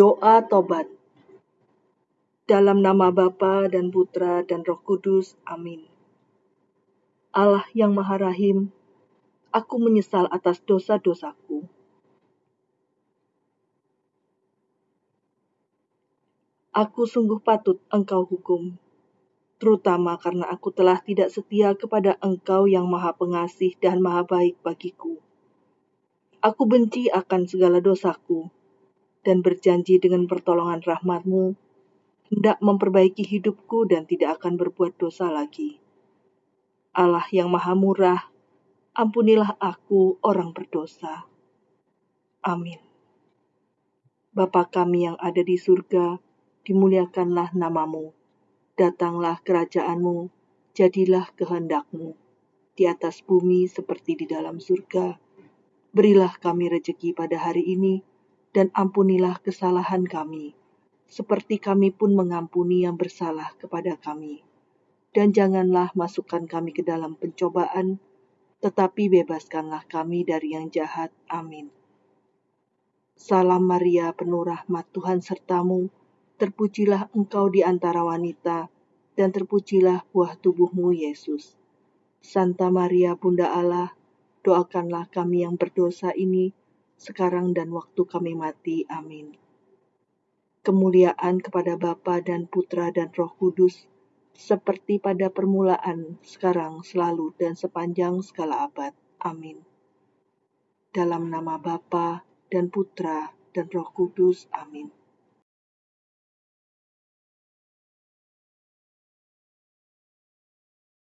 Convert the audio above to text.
Doa Tobat Dalam nama Bapa dan Putra dan Roh Kudus, amin. Allah yang Maha Rahim, aku menyesal atas dosa-dosaku. Aku sungguh patut engkau hukum, terutama karena aku telah tidak setia kepada engkau yang maha pengasih dan maha baik bagiku. Aku benci akan segala dosaku, dan berjanji dengan pertolongan rahmatmu, hendak memperbaiki hidupku dan tidak akan berbuat dosa lagi. Allah yang maha murah, ampunilah aku orang berdosa. Amin. Bapa kami yang ada di surga, dimuliakanlah namamu. Datanglah kerajaanmu, jadilah kehendakmu, di atas bumi seperti di dalam surga. Berilah kami rejeki pada hari ini, dan ampunilah kesalahan kami, seperti kami pun mengampuni yang bersalah kepada kami. Dan janganlah masukkan kami ke dalam pencobaan, tetapi bebaskanlah kami dari yang jahat. Amin. Salam Maria, penuh rahmat Tuhan sertamu, terpujilah engkau di antara wanita, dan terpujilah buah tubuhmu, Yesus. Santa Maria, Bunda Allah, doakanlah kami yang berdosa ini, sekarang dan waktu kami mati. Amin. Kemuliaan kepada Bapa dan Putra dan Roh Kudus, seperti pada permulaan, sekarang, selalu, dan sepanjang segala abad. Amin. Dalam nama Bapa dan Putra dan Roh Kudus. Amin.